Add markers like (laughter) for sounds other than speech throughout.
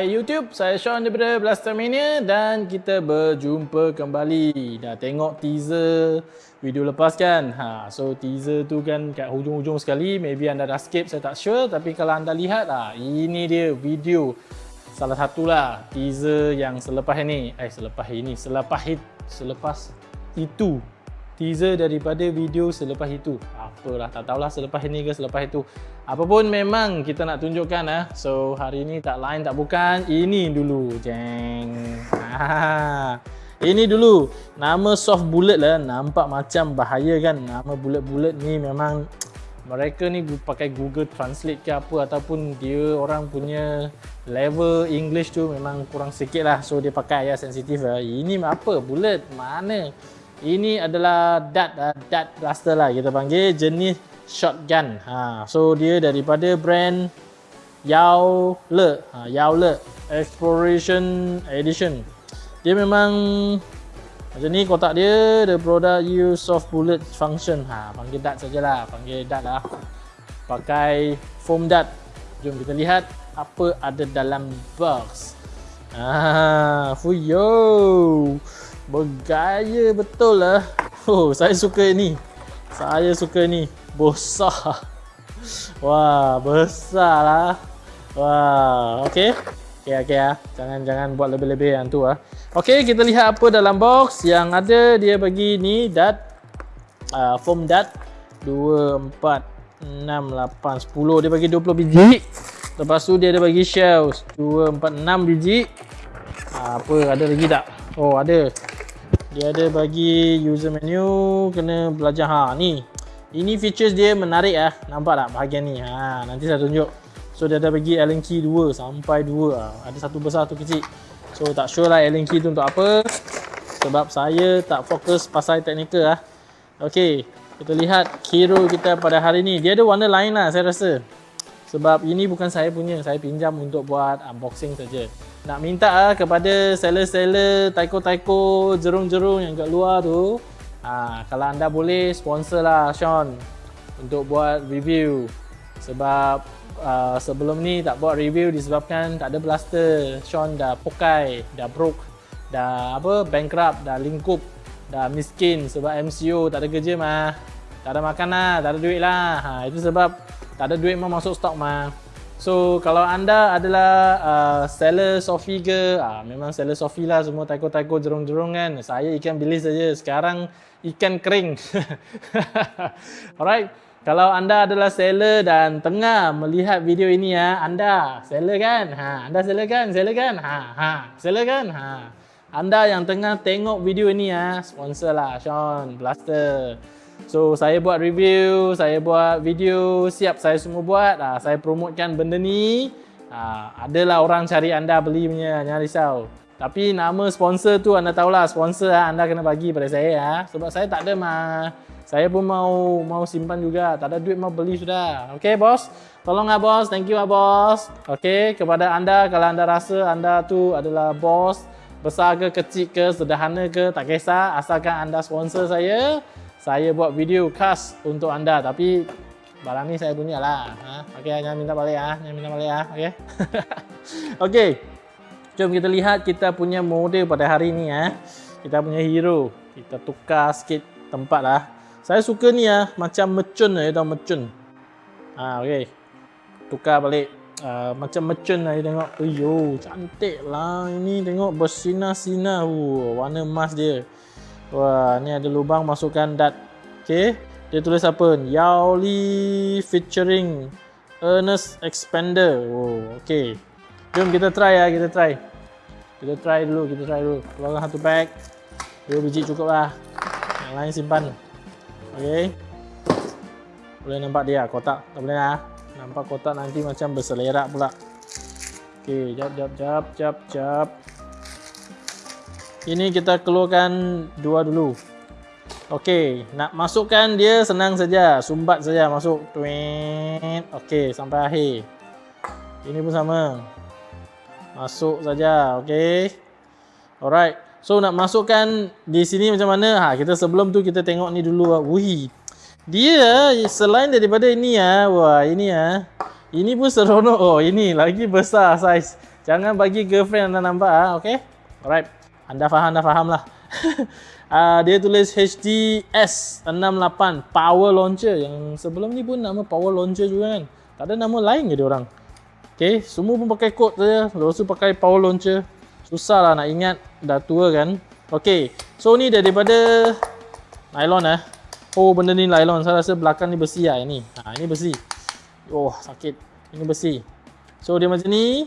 Hai YouTube, saya Sean daripada Blaster Mania dan kita berjumpa kembali. Dah tengok teaser video lepas kan? Ha, so teaser tu kan kat hujung-hujung sekali, maybe anda dah skip, saya tak sure. Tapi kalau anda lihat, ha, ini dia video salah satulah teaser yang selepas ini. Eh, selepas ini, selepas hit, selepas itu teaser daripada video selepas itu. Apalah, tak tahulah selepas ini ke selepas itu. Apapun memang kita nak tunjukkan ah. So hari ini tak lain tak bukan ini dulu. Jeng. Ha. Ini dulu. Nama soft bullet lah nampak macam bahaya kan. Nama bullet-bullet ni memang mereka ni pakai Google Translate ke apa ataupun dia orang punya level English tu memang kurang sikit lah. So dia pakai ayat sensitif lah. Ini apa? Bullet? Mana? Ini adalah dart uh, dart blaster lah kita panggil jenis shotgun. Ha, so dia daripada brand Yao Le, ha, Yao Le Exploration Edition. Dia memang macam ni kotak dia, the product use soft bullet function. Ha, panggil dart sajalah, panggil dart lah. Pakai foam dart. Jom kita lihat apa ada dalam box. Ah, fuyo. Bergaya betul lah. Oh, saya suka ini. Saya suka ni. Besar. Wah, besar lah. Wah, okey. Okey, okey ah. Jangan jangan buat lebih-lebih yang tu ah. Okey, kita lihat apa dalam box. Yang ada dia bagi ni dat uh, foam dat 2 4 6 8 10. Dia bagi 20 biji. Lepas tu dia ada bagi shells 2 4 6 biji. Uh, apa ada lagi tak? Oh, ada dia ada bagi user menu kena belajar. Ha ni. Ini features dia menarik ah. Nampak tak bahagian ni? Ha nanti saya tunjuk. So dia ada bagi allen key 2 sampai 2 ha. ada satu besar satu kecil. So tak sure lah allen key tu untuk apa. Sebab saya tak fokus pasal teknikal ah. Okey kita lihat hero kita pada hari ni. Dia ada warna lain lah saya rasa sebab ini bukan saya punya saya pinjam untuk buat unboxing saja. Nak minta ah kepada seller-seller taiko-taiko jerung-jerung yang kat luar tu ha, kalau anda boleh sponsor lah Sean untuk buat review. Sebab uh, sebelum ni tak buat review disebabkan tak ada blaster. Sean dah pokai, dah broke dah apa bankrupt, dah lingkup dah miskin sebab MCO tak ada kerja mah. Tak ada makan lah, tak ada duit lah. Ha, itu sebab tak ada duit mah masuk stok mah So kalau anda adalah uh, seller Sofi ke, uh, memang seller Sofi lah semua taiko-taiko jerung-jerung kan. Saya ikan bilis saja. Sekarang ikan kering. (laughs) Alright. Kalau anda adalah seller dan tengah melihat video ini ya, anda seller kan? Ha, anda seller kan? Seller kan? Ha, ha, seller kan? Ha. Anda yang tengah tengok video ini ya, sponsor lah Sean Blaster. So saya buat review, saya buat video, siap saya semua buat. Ha, saya promotekan benda ni. Ha, adalah orang cari anda beli punya, jangan risau. Tapi nama sponsor tu anda tahulah sponsor ha, anda kena bagi pada saya ha. Sebab saya tak ada mah. Saya pun mau mau simpan juga. Tak ada duit mau beli sudah. Okey bos. Tolong ah bos. Thank you ah bos. Okey kepada anda kalau anda rasa anda tu adalah bos besar ke kecil ke sederhana ke tak kisah asalkan anda sponsor saya saya buat video khas untuk anda tapi barang ni saya punya lah. Ha? ok jangan minta balik ah, jangan minta balik ah, ok? (laughs) Ok. Jom kita lihat kita punya model pada hari ni ah. kita punya hero. Kita tukar sikit tempat lah. Saya suka ni ah, macam mecun lah, tahu mecun ha, ok. Tukar balik. Uh, macam mecun lah, tengok. Uyuh, cantik lah. Ini tengok bersinar-sinar. Warna emas dia Wah, ni ada lubang masukkan dat. Okey. Dia tulis apa? Yao Li featuring Ernest Expander. Oh, okey. Jom kita try ya, kita try. Kita try dulu, kita try dulu. Keluarkan satu bag. Dua biji cukup lah. Yang lain simpan. Okey. Boleh nampak dia kotak? Tak boleh lah. Nampak kotak nanti macam berselerak pula. Okey, jap jap jap jap jap. Ini kita keluarkan dua dulu. Okey, nak masukkan dia senang saja. Sumbat saja masuk. Tweet. Okey, sampai akhir. Ini pun sama. Masuk saja. Okey. Alright. So nak masukkan di sini macam mana? Ha, kita sebelum tu kita tengok ni dulu. Wih. Dia selain daripada ini ya. Wah, ini ya. Ini pun seronok. Oh, ini lagi besar saiz. Jangan bagi girlfriend anda nampak ah, okay? Alright. Anda faham, anda faham lah. uh, (laughs) dia tulis HDS 68 Power Launcher yang sebelum ni pun nama Power Launcher juga kan. Tak ada nama lain ke dia orang. Okay, semua pun pakai kod saja. Lepas tu pakai Power Launcher. Susah lah nak ingat, dah tua kan. Okay, so ni daripada nylon eh. Oh benda ni nylon, saya rasa belakang ni besi lah ini. Ha, ini besi. Oh sakit, ini besi. So dia macam ni,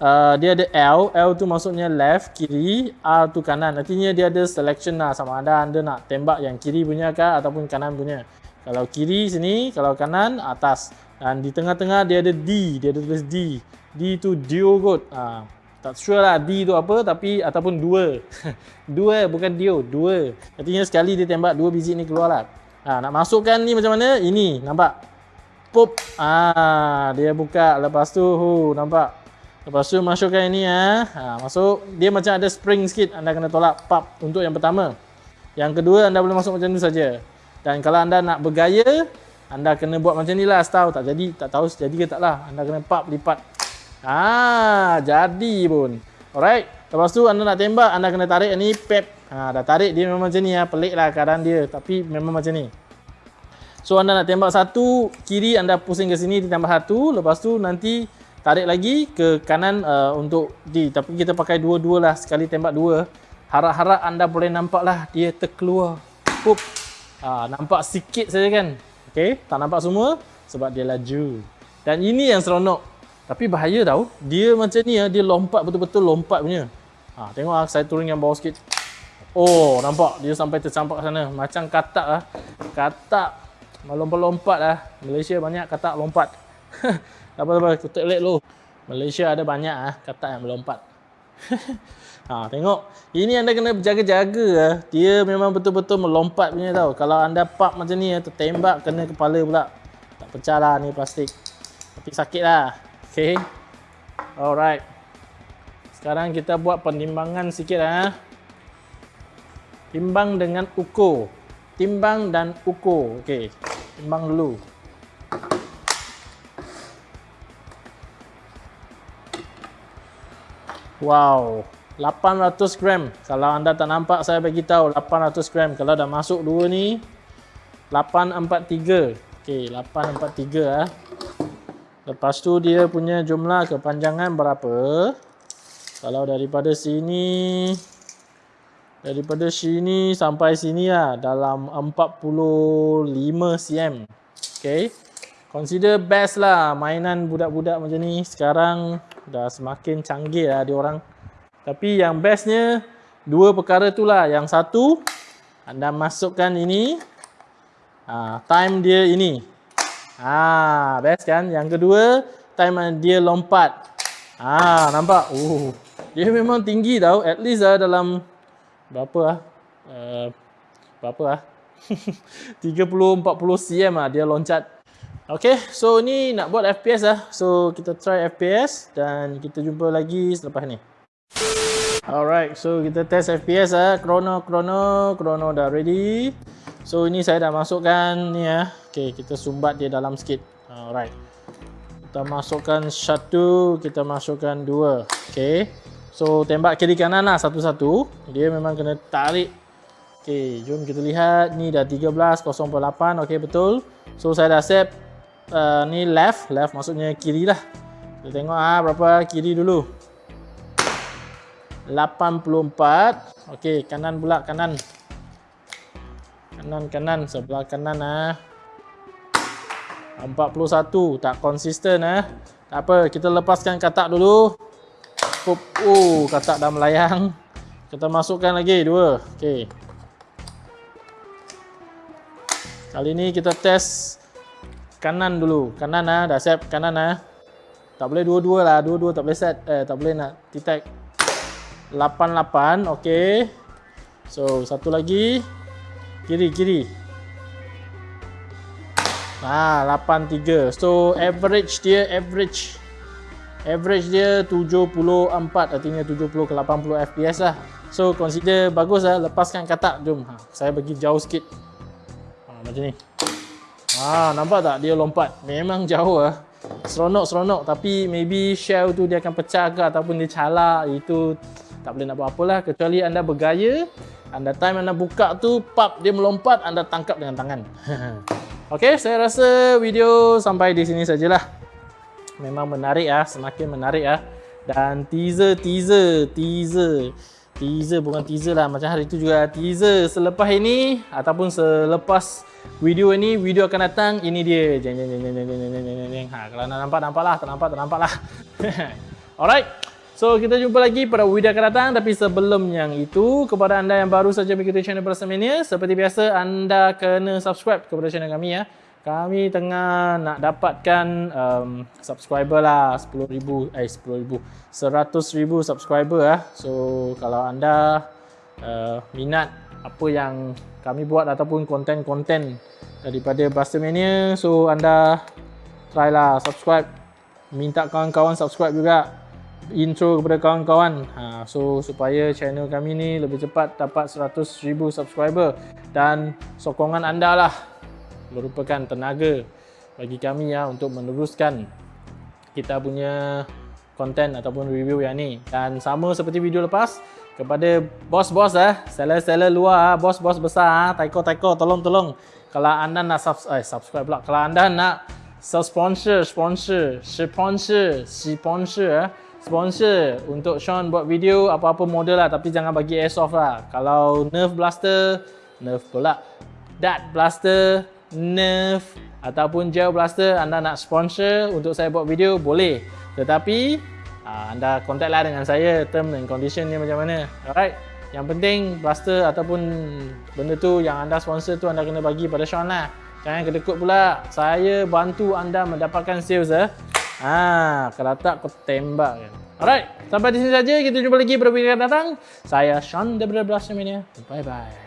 uh, dia ada L, L tu maksudnya left, kiri, R tu kanan. Artinya dia ada selection lah sama ada anda nak tembak yang kiri punya ke ataupun kanan punya. Kalau kiri sini, kalau kanan atas. Dan di tengah-tengah dia ada D, dia ada tulis D. D tu Dio kot. Uh, tak sure lah D tu apa tapi ataupun dua. (laughs) dua bukan Dio, dua. Artinya sekali dia tembak dua biji ni keluar lah. Ha, nak masukkan ni macam mana? Ini, nampak? Pop. Ah, dia buka lepas tu, hu, nampak? Lepas tu masukkan ini ya. Ha, masuk. Dia macam ada spring sikit. Anda kena tolak pop untuk yang pertama. Yang kedua anda boleh masuk macam ni saja. Dan kalau anda nak bergaya, anda kena buat macam ni lah setahu. Tak jadi, tak tahu jadi ke tak lah. Anda kena pop lipat. Ah, jadi pun. Alright. Lepas tu anda nak tembak, anda kena tarik ni pep. Ha, dah tarik dia memang macam ni ya. Pelik lah keadaan dia. Tapi memang macam ni. So anda nak tembak satu, kiri anda pusing ke sini ditambah satu. Lepas tu nanti tarik lagi ke kanan uh, untuk di tapi kita pakai dua-dua lah. Sekali tembak dua. Harap-harap anda boleh nampak lah dia terkeluar. Pup. Uh, nampak sikit saja kan? Ok tak nampak semua sebab dia laju. Dan ini yang seronok. Tapi bahaya tau dia macam ni ya dia lompat betul-betul lompat punya. Ha, tengok lah saya turun yang bawah sikit. Oh nampak. Dia sampai tercampak sana. Macam katak lah katak. Melompat-lompat lah Malaysia banyak katak lompat (laughs) apa apa kita lihat dulu Malaysia ada banyak ah kata yang melompat. (laughs) Ha, tengok. Ini anda kena berjaga-jaga ah. dia memang betul-betul melompat punya tau. Kalau anda pop macam ni ah, tertembak kena kepala pula. Tak pecah lah ni plastik. Tapi sakit lah. Ok alright. Sekarang kita buat penimbangan sikit ah. timbang dengan ukur. Timbang dan ukur. Ok timbang dulu Wow, 800 gram. Kalau anda tak nampak saya bagi tahu 800 gram. Kalau dah masuk dua ni 843. Okey, 843 ah. Lepas tu dia punya jumlah kepanjangan berapa? Kalau daripada sini daripada sini sampai sini lah dalam 45 cm. Okey. Consider best lah mainan budak-budak macam ni. Sekarang dah semakin canggih lah dia orang. Tapi yang bestnya dua perkara tu lah. Yang satu anda masukkan ini. Ha, time dia ini. Ha, best kan? Yang kedua time dia lompat. Ha, nampak? Uh, dia memang tinggi tau. At least lah dalam berapa lah? Uh, berapa (laughs) lah? 30-40 cm lah dia loncat Okay, so ni nak buat FPS lah. So kita try FPS dan kita jumpa lagi selepas ni. Alright, so kita test FPS lah. Chrono, chrono, chrono dah ready. So ini saya dah masukkan ni ya. Okay, kita sumbat dia dalam sikit. Alright. Kita masukkan satu, kita masukkan dua. Okay. So tembak kiri kanan lah satu-satu. Dia memang kena tarik. Okay, jom kita lihat. Ni dah 13.08. Okay, betul. So saya dah set uh, ni left, left maksudnya kiri lah. Kita tengok ah berapa kiri dulu. 84. Okey, kanan pula kanan. Kanan kanan sebelah kanan ah. 41 tak konsisten ah. Tak apa, kita lepaskan katak dulu. Oh, katak dah melayang. Kita masukkan lagi dua. Okey. Kali ni kita test kanan dulu. Kanan ah, dah set kanan ah. Tak boleh dua-dua lah, dua-dua tak boleh set. Eh, tak boleh nak detect. 88, okey. So, satu lagi. Kiri, kiri. Ah, 83. So, average dia average. Average dia 74, artinya 70 ke 80 FPS lah. So, consider bagus lah. Lepaskan katak. Jom, ha, saya bagi jauh sikit. Ha, macam ni. Ah, nampak tak? Dia lompat? Memang jauh ah. seronok-seronok tapi maybe shell tu dia akan pecah ke ataupun dia calak itu tak boleh nak buat apalah. Kecuali anda bergaya anda time anda buka tu pap dia melompat anda tangkap dengan tangan. (laughs) Okey, saya rasa video sampai di sini sajalah. Memang menarik ah. Semakin menarik ah. Dan teaser teaser teaser teaser bukan teaser lah. Macam hari tu juga teaser selepas ini ataupun selepas video ini video akan datang. Ini dia. Jeng jeng jeng jeng jeng jeng jeng jeng jeng. Ha kalau nak nampak nampaklah tak nampak tak nampaklah (laughs) alright. So kita jumpa lagi pada video akan datang. Tapi sebelum yang itu kepada anda yang baru saja mengikuti channel Bersamania seperti biasa anda kena subscribe kepada channel kami ya kami tengah nak dapatkan um, subscriber lah 10,000 eh 10,000 100,000 subscriber lah so kalau anda uh, minat apa yang kami buat ataupun konten-konten daripada Blaster Mania so anda try lah subscribe. Minta kawan-kawan subscribe juga. Intro kepada kawan-kawan. Ha, so supaya channel kami ni lebih cepat dapat 100,000 subscriber dan sokongan anda lah merupakan tenaga bagi kami ya untuk meneruskan kita punya konten ataupun review yang ni. Dan sama seperti video lepas kepada bos-bos eh seller-seller luar bos-bos besar taiko-taiko tolong-tolong. Kalau anda nak subs eh, subscribe pula. Kalau anda nak sponsor sponsor sponsor sponsor eh, sponsor untuk Sean buat video apa-apa model lah tapi jangan bagi airsoft lah. Kalau nerf blaster nerf pula. Dat blaster Nerf ataupun Gel Blaster anda nak sponsor untuk saya buat video boleh tetapi aa, anda contact lah dengan saya term and condition ni macam mana alright yang penting blaster ataupun benda tu yang anda sponsor tu anda kena bagi pada Sean lah jangan kedekut pula saya bantu anda mendapatkan sales eh Ah, kalau tak kau tembak kan. Alright, sampai di sini saja. Kita jumpa lagi pada video akan datang. Saya Sean daripada Blaster Mania. Bye bye.